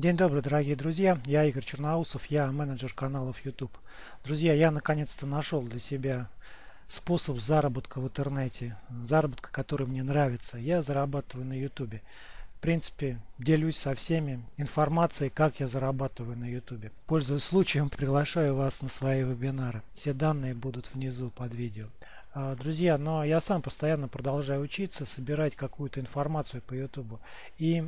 День добрый, дорогие друзья. Я Игорь Черноусов, я менеджер каналов YouTube. Друзья, я наконец-то нашел для себя способ заработка в интернете, заработка, который мне нравится. Я зарабатываю на YouTube. В принципе, делюсь со всеми информацией, как я зарабатываю на YouTube. Пользуясь случаем, приглашаю вас на свои вебинары. Все данные будут внизу под видео. А, друзья, но я сам постоянно продолжаю учиться, собирать какую-то информацию по YouTube. И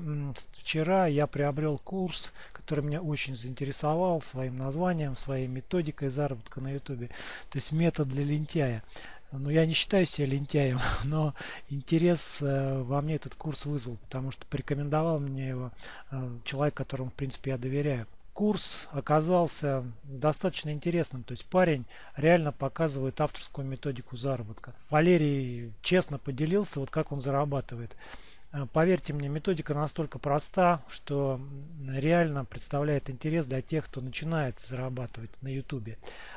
вчера я приобрел курс, который меня очень заинтересовал своим названием, своей методикой заработка на YouTube. То есть метод для лентяя. Ну, я не считаю себя лентяем, но интерес э, во мне этот курс вызвал, потому что порекомендовал мне его э, человек, которому, в принципе, я доверяю курс оказался достаточно интересным. То есть парень реально показывает авторскую методику заработка. Валерий честно поделился, вот как он зарабатывает. Э, поверьте мне, методика настолько проста, что реально представляет интерес для тех, кто начинает зарабатывать на YouTube.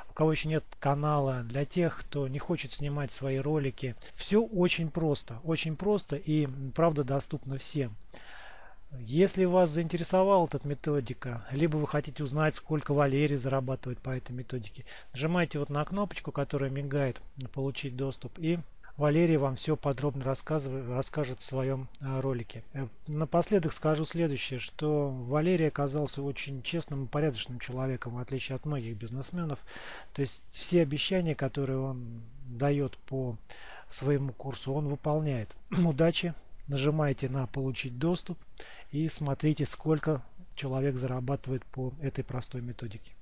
У кого еще нет канала, для тех, кто не хочет снимать свои ролики. Все очень просто, очень просто и правда доступно всем. Если вас заинтересовала эта методика, либо вы хотите узнать, сколько Валерий зарабатывает по этой методике, нажимайте вот на кнопочку, которая мигает «Получить доступ» и Валерий вам все подробно расскажет в своем а, ролике. Э, напоследок скажу следующее, что Валерий оказался очень честным и порядочным человеком, в отличие от многих бизнесменов. То есть все обещания, которые он дает по своему курсу, он выполняет. Удачи! Нажимайте на «Получить доступ» и смотрите, сколько человек зарабатывает по этой простой методике.